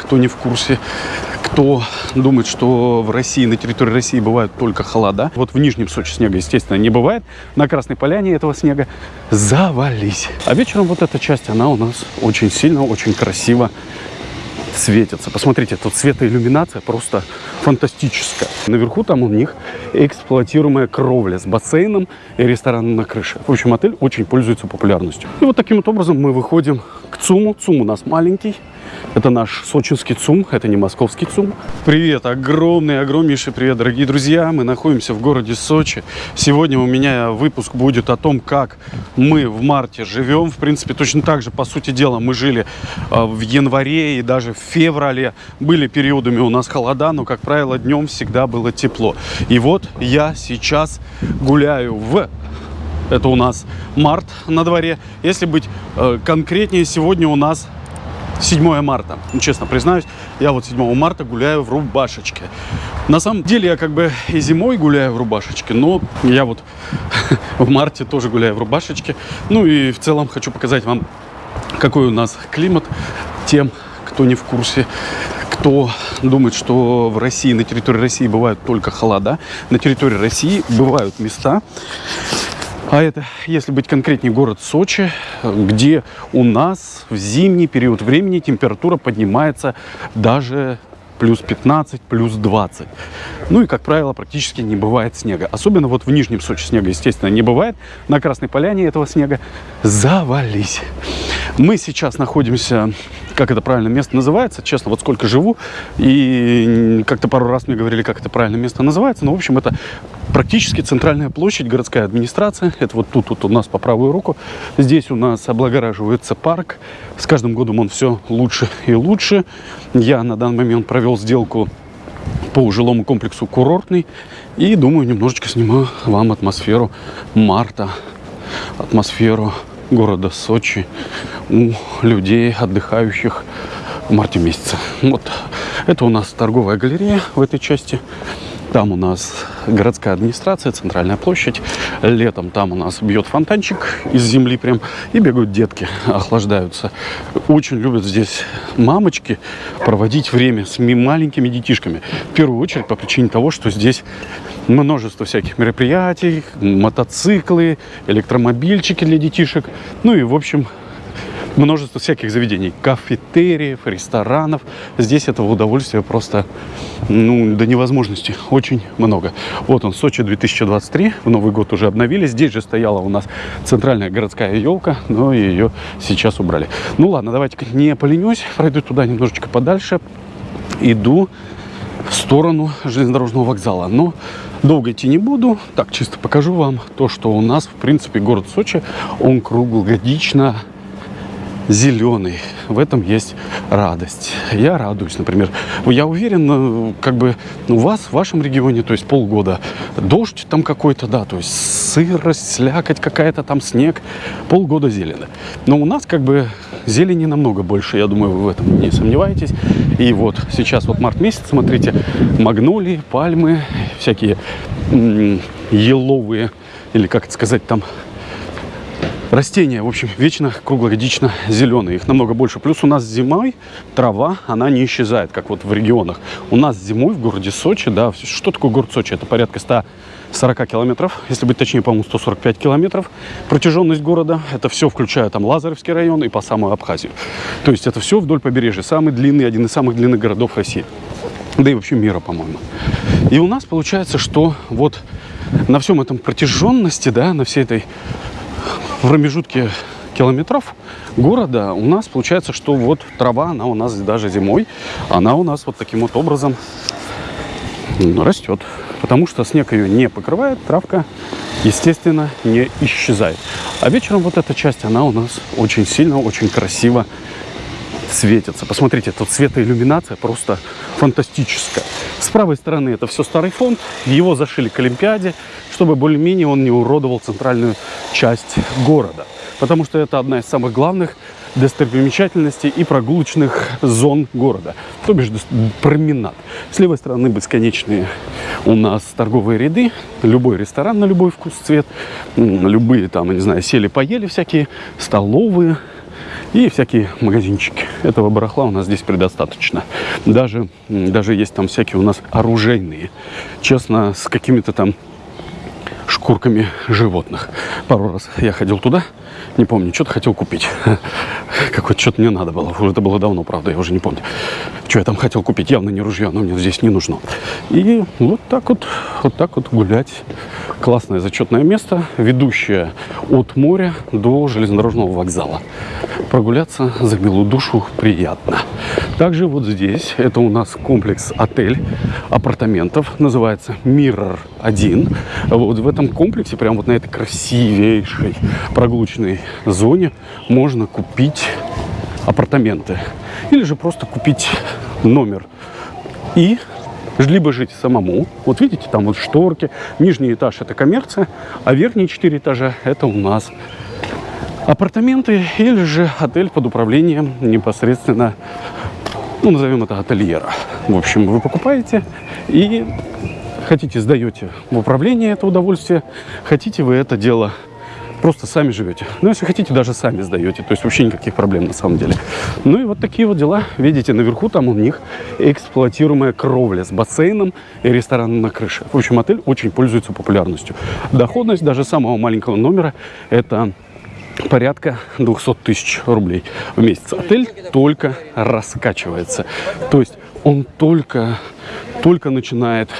кто не в курсе, кто думает, что в России, на территории России бывают только холода. Вот в Нижнем Сочи снега, естественно, не бывает. На Красной Поляне этого снега завались. А вечером вот эта часть, она у нас очень сильно, очень красиво светится. Посмотрите, тут светоиллюминация просто фантастическая. Наверху там у них эксплуатируемая кровля с бассейном и рестораном на крыше. В общем, отель очень пользуется популярностью. И вот таким вот образом мы выходим к ЦУМу. ЦУМ у нас маленький. Это наш сочинский ЦУМ, это не московский ЦУМ. Привет, огромный, огромнейший привет, дорогие друзья. Мы находимся в городе Сочи. Сегодня у меня выпуск будет о том, как мы в марте живем. В принципе, точно так же, по сути дела, мы жили э, в январе и даже в феврале. Были периодами у нас холода, но, как правило, днем всегда было тепло. И вот я сейчас гуляю в это у нас март на дворе. Если быть э, конкретнее, сегодня у нас 7 марта. Ну, честно признаюсь, я вот 7 марта гуляю в рубашечке. На самом деле я как бы и зимой гуляю в рубашечке, но я вот в марте тоже гуляю в рубашечке. Ну и в целом хочу показать вам, какой у нас климат тем, кто не в курсе кто думает, что в России, на территории России бывают только холода, на территории России бывают места, а это, если быть конкретнее, город Сочи, где у нас в зимний период времени температура поднимается даже плюс 15, плюс 20. Ну и, как правило, практически не бывает снега. Особенно вот в Нижнем Сочи снега, естественно, не бывает. На Красной Поляне этого снега завались. Мы сейчас находимся, как это правильно место называется, честно, вот сколько живу, и как-то пару раз мне говорили, как это правильно место называется, но, в общем, это практически центральная площадь, городская администрация, это вот тут вот у нас по правую руку, здесь у нас облагораживается парк, с каждым годом он все лучше и лучше. Я на данный момент провел сделку по жилому комплексу курортный и думаю немножечко сниму вам атмосферу марта атмосферу города Сочи у людей, отдыхающих в марте месяце. Вот это у нас торговая галерея в этой части. Там у нас городская администрация, центральная площадь. Летом там у нас бьет фонтанчик из земли прям. И бегают детки, охлаждаются. Очень любят здесь мамочки проводить время с маленькими детишками. В первую очередь по причине того, что здесь множество всяких мероприятий, мотоциклы, электромобильчики для детишек. Ну и, в общем, множество всяких заведений, кафетериев, ресторанов. Здесь этого удовольствия просто ну, до невозможности. Очень много. Вот он, Сочи 2023. В Новый год уже обновили. Здесь же стояла у нас центральная городская елка, но ее сейчас убрали. Ну ладно, давайте не поленюсь. Пройду туда немножечко подальше. Иду в сторону железнодорожного вокзала. Но долго идти не буду. Так, чисто покажу вам то, что у нас, в принципе, город Сочи, он круглогодично зеленый. В этом есть радость. Я радуюсь, например. Я уверен, э, как бы у вас, в вашем регионе, то есть полгода дождь там какой-то, да, то есть сырость, слякоть какая-то, там снег, полгода зелено. Но у нас как бы зелени намного больше, я думаю, вы в этом не сомневаетесь. И вот сейчас вот март месяц, смотрите, магнолии, пальмы, всякие еловые, или как это сказать, там Растения, в общем, вечно круглогодично зеленые. Их намного больше. Плюс у нас зимой трава, она не исчезает, как вот в регионах. У нас зимой в городе Сочи, да, что такое город Сочи? Это порядка 140 километров, если быть точнее, по-моему, 145 километров. Протяженность города, это все включая там Лазаревский район и по самую Абхазию. То есть это все вдоль побережья. Самый длинный, один из самых длинных городов России. Да и вообще мира, по-моему. И у нас получается, что вот на всем этом протяженности, да, на всей этой в промежутке километров города у нас получается, что вот трава, она у нас даже зимой, она у нас вот таким вот образом растет. Потому что снег ее не покрывает, травка, естественно, не исчезает. А вечером вот эта часть, она у нас очень сильно, очень красиво светится. Посмотрите, тут светоиллюминация просто фантастическая. С правой стороны это все старый фонд, его зашили к Олимпиаде, чтобы более-менее он не уродовал центральную часть города. Потому что это одна из самых главных достопримечательностей и прогулочных зон города, то бишь променад. С левой стороны бесконечные у нас торговые ряды, любой ресторан на любой вкус, цвет, любые там, не знаю, сели-поели всякие, столовые, и всякие магазинчики. Этого барахла у нас здесь предостаточно. Даже, даже есть там всякие у нас оружейные. Честно, с какими-то там шкурками животных. Пару раз я ходил туда, не помню, что-то хотел купить. Какое-то что-то мне надо было. Уже это было давно, правда, я уже не помню. Что я там хотел купить, явно не ружье, оно мне здесь не нужно. И вот так вот, вот так вот гулять. Классное зачетное место, ведущее от моря до железнодорожного вокзала. Прогуляться за милую душу приятно. Также вот здесь, это у нас комплекс отель апартаментов, называется Mirror 1. Вот в этом комплексе, прям вот на этой красивейшей прогулочной зоне можно купить апартаменты. Или же просто купить номер. И либо жить самому. Вот видите, там вот шторки. Нижний этаж это коммерция, а верхние четыре этажа это у нас апартаменты или же отель под управлением непосредственно, ну, назовем это ательера. В общем, вы покупаете и хотите, сдаете в управление это удовольствие, хотите вы это дело просто сами живете. Ну, если хотите, даже сами сдаете. То есть вообще никаких проблем на самом деле. Ну и вот такие вот дела. Видите, наверху там у них эксплуатируемая кровля с бассейном и рестораном на крыше. В общем, отель очень пользуется популярностью. Доходность даже самого маленького номера это порядка 200 тысяч рублей в месяц. Отель только раскачивается. То есть он только, только начинает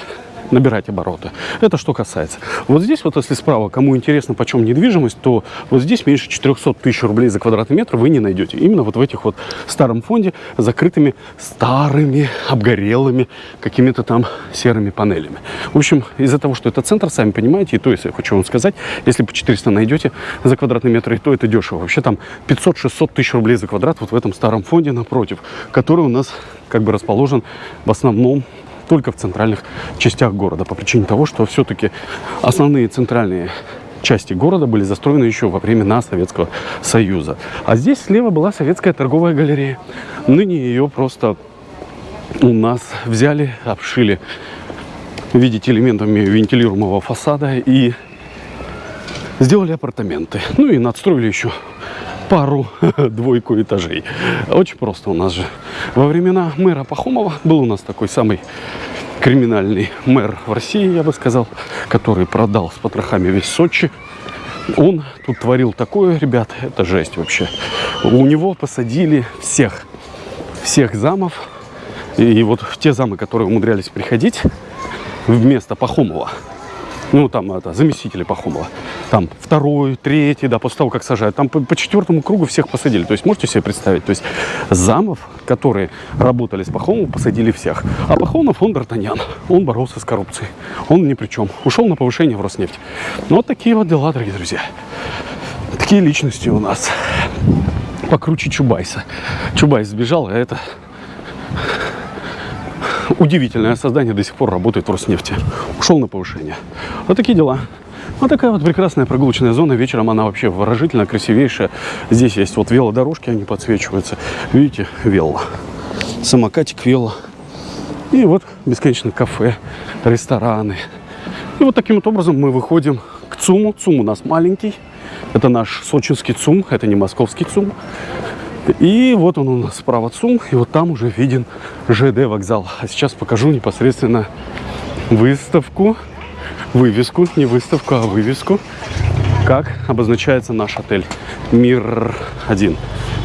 набирать обороты. Это что касается. Вот здесь вот, если справа, кому интересно, почем недвижимость, то вот здесь меньше 400 тысяч рублей за квадратный метр вы не найдете. Именно вот в этих вот старом фонде, закрытыми старыми, обгорелыми, какими-то там серыми панелями. В общем, из-за того, что это центр, сами понимаете, и то, если я хочу вам сказать, если по 400 найдете за квадратный метр, то это дешево. Вообще там 500-600 тысяч рублей за квадрат вот в этом старом фонде напротив, который у нас как бы расположен в основном только в центральных частях города, по причине того, что все-таки основные центральные части города были застроены еще во времена Советского Союза. А здесь слева была советская торговая галерея. Ныне ее просто у нас взяли, обшили, видите, элементами вентилируемого фасада и сделали апартаменты. Ну и надстроили еще пару-двойку этажей. Очень просто у нас же. Во времена мэра Пахомова был у нас такой самый криминальный мэр в России, я бы сказал, который продал с потрохами весь Сочи. Он тут творил такое, ребят, это жесть вообще. У него посадили всех, всех замов. И вот те замы, которые умудрялись приходить вместо Пахомова, ну, там, это, заместители Пахомова. Там второй, третий, да, после того, как сажают. Там по, по четвертому кругу всех посадили. То есть, можете себе представить? То есть, замов, которые работали с Пахомовым, посадили всех. А Пахомов, он Д'Артаньян. Он боролся с коррупцией. Он ни при чем. Ушел на повышение в Роснефть. Ну, вот такие вот дела, дорогие друзья. Такие личности у нас. Покруче Чубайса. Чубайс сбежал, а это удивительное создание до сих пор работает в Роснефти. Ушел на повышение. Вот такие дела. Вот такая вот прекрасная прогулочная зона. Вечером она вообще выражительно красивейшая. Здесь есть вот велодорожки, они подсвечиваются. Видите, вело. Самокатик вело. И вот бесконечно кафе, рестораны. И вот таким вот образом мы выходим к ЦУМу. ЦУМ у нас маленький. Это наш сочинский ЦУМ, это не московский ЦУМ. И вот он у нас справа ЦУМ, и вот там уже виден ЖД вокзал. А сейчас покажу непосредственно выставку, вывеску, не выставку, а вывеску, как обозначается наш отель Мир 1.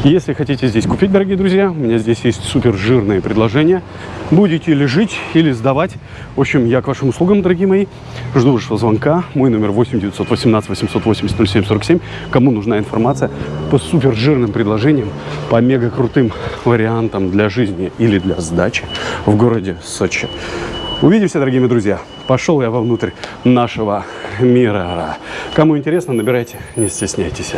Если хотите здесь купить, дорогие друзья, у меня здесь есть супер жирные предложения. Будете или жить, или сдавать. В общем, я к вашим услугам, дорогие мои. Жду вашего звонка. Мой номер 8 918 880 0747. Кому нужна информация по супер жирным предложениям, по мега крутым вариантам для жизни или для сдачи в городе Сочи. Увидимся, дорогие мои друзья. Пошел я вовнутрь нашего мира. Кому интересно, набирайте, не стесняйтесь.